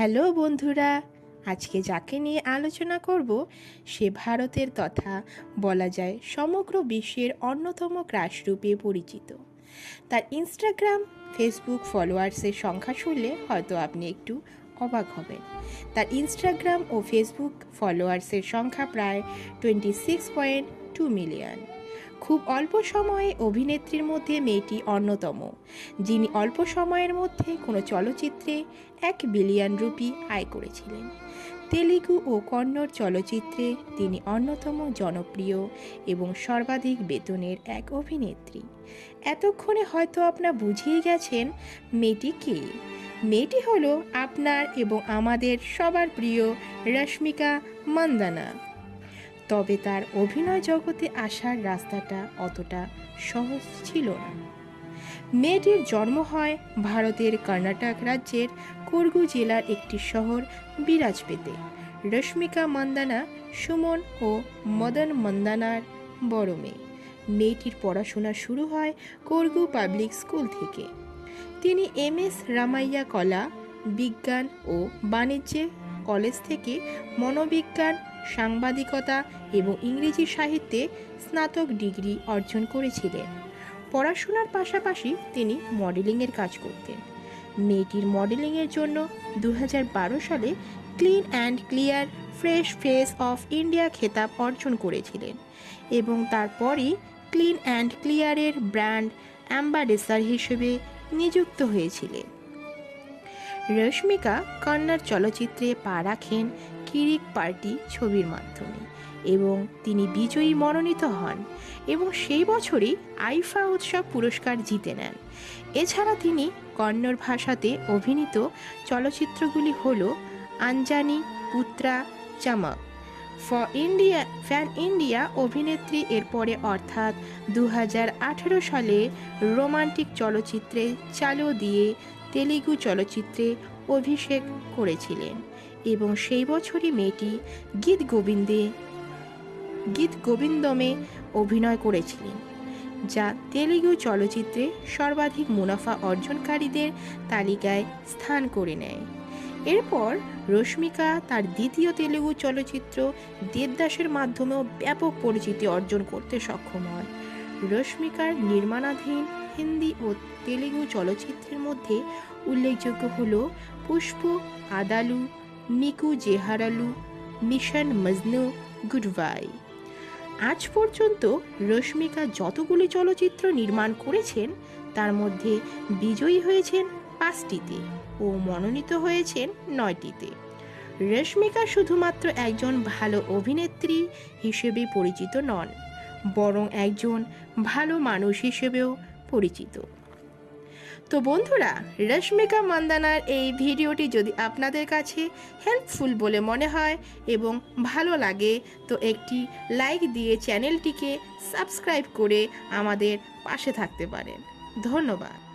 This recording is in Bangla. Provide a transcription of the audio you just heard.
হ্যালো বন্ধুরা, আজকে যাকে নিয়ে আলোচনা করব, সে ভারতের তথা বলা যায় সমগ্র বিশ্বের অন্যতম ক্রাশ রূপে পরিচিত। তার ইনস্টাগ্রাম ফেসবুক ফলোয়ার্সের সংখ্যা শুনলে হয়তো আপনি একটু অবাক হবেন। তার ইনস্টাগ্রাম ও ফেসবুক ফলোয়ার্সের সংখ্যা প্রায় twenty six point two million খুব অল্প সময়ে অভিনেত্রীর মধ্যে মেয়েটি অন্যতম, যিনি অল্প সময়ের মধ্যে কোনো চলচ্চিত্রে এক বিলিয়ন রুপি আয় করেছিলেন। তেলেগু ও কন্নড় চলচ্চিত্রে তিনি অন্যতম জনপ্রিয় এবং সর্বাধিক বেতনের এক অভিনেত্রী। এতক্ষণে হয়তো আপনার বুঝিয়ে গেছেন মেয়েটি কে। মেয়েটি হলো আপনার এবং আমাদের সবার প্রিয় রশ্মিকা মান্দানা। তবে তার অভিনয় জগতে আসার রাস্তাটা অতটা সহজ ছিল না। মেয়েটির জন্ম হয় ভারতের কর্ণাটক রাজ্যের কুর্গু জেলার একটি শহর বিরাজপেতে। রশ্মিকা মন্দানা, সুমন ও মদন মন্দানার বড় মেয়ে। মেয়েটির পড়াশোনা শুরু হয় কুর্গু পাবলিক স্কুল থেকে। তিনি এম এস রামাইয়া কলা, বিজ্ঞান ও বাণিজ্যে কলেজ থেকে মনোবিজ্ঞান সাংবাদিকতা এবং ইংরেজি সাহিত্যে স্নাতক ডিগ্রি অর্জন করেছিলেন। পড়াশোনার পাশাপাশি তিনি মডেলিংয়ের কাজ করতেন। মেয়েটির মডেলিংয়ের জন্য দু হাজার বারো সালে clean and clear fresh face of India খেতাব অর্জন করেছিলেন এবং তারপরই ক্লিন অ্যান্ড ক্লিয়ারের ব্র্যান্ড অ্যাম্বাডেসার হিসেবে নিযুক্ত হয়েছিলেন। রশ্মিকা কন্নড় চলচ্চিত্রে পা রাখেন কিরিক পার্টি ছবির মাধ্যমে এবং তিনি বিজয়ী মনোনীত হন এবং সেই বছরই আইফা উৎসব পুরস্কার জিতে নেন। এছাড়া তিনি কন্নড় ভাষাতে অভিনীত চলচ্চিত্রগুলি হল Anjani, Putra, Chamak. For India, fan India অভিনেত্রী এরপরে অর্থাৎ দু হাজার আঠেরো সালে রোমান্টিক চলচ্চিত্রে চালু দিয়ে তেলেগু চলচ্চিত্রে অভিষেক করেছিলেন। এবং সেই বছরই মেয়েটি গীত গোবিন্দে, গীত গোবিন্দমে অভিনয় করেছিলেন, যা তেলেগু চলচ্চিত্রে সর্বাধিক মুনাফা অর্জনকারীদের তালিকায় স্থান করে নেয়। এরপর রশ্মিকা তার দ্বিতীয় তেলেগু চলচ্চিত্র দেবদাসের মাধ্যমেও ব্যাপক পরিচিতি অর্জন করতে সক্ষম হয় রশ্মিকার নির্মাণাধীন হিন্দি ও তেলেগু চলচ্চিত্রের মধ্যে উল্লেখযোগ্য হল Pushpa, Aadavallu Meeku Johaarlu, mission Majnu good goodbye. আজ পর্যন্ত রশ্মিকা যতগুলি চলচ্চিত্র নির্মাণ করেছেন, তার মধ্যে বিজয়ী হয়েছেন পাঁচটিতে ও মনোনীত হয়েছেন নয়টিতে। রশ্মিকা শুধুমাত্র একজন ভালো অভিনেত্রী হিসেবে পরিচিত নন, বরং একজন ভালো মানুষ হিসেবেও পরিচিত। তো বন্ধুরা, রশ্মিকা মান্দানার এই ভিডিওটি যদি আপনাদের কাছে হেল্পফুল বলে মনে হয় এবং ভালো লাগে, তো একটি লাইক দিয়ে চ্যানেলটিকে সাবস্ক্রাইব করে আমাদের পাশে থাকতে পারেন। ধন্যবাদ।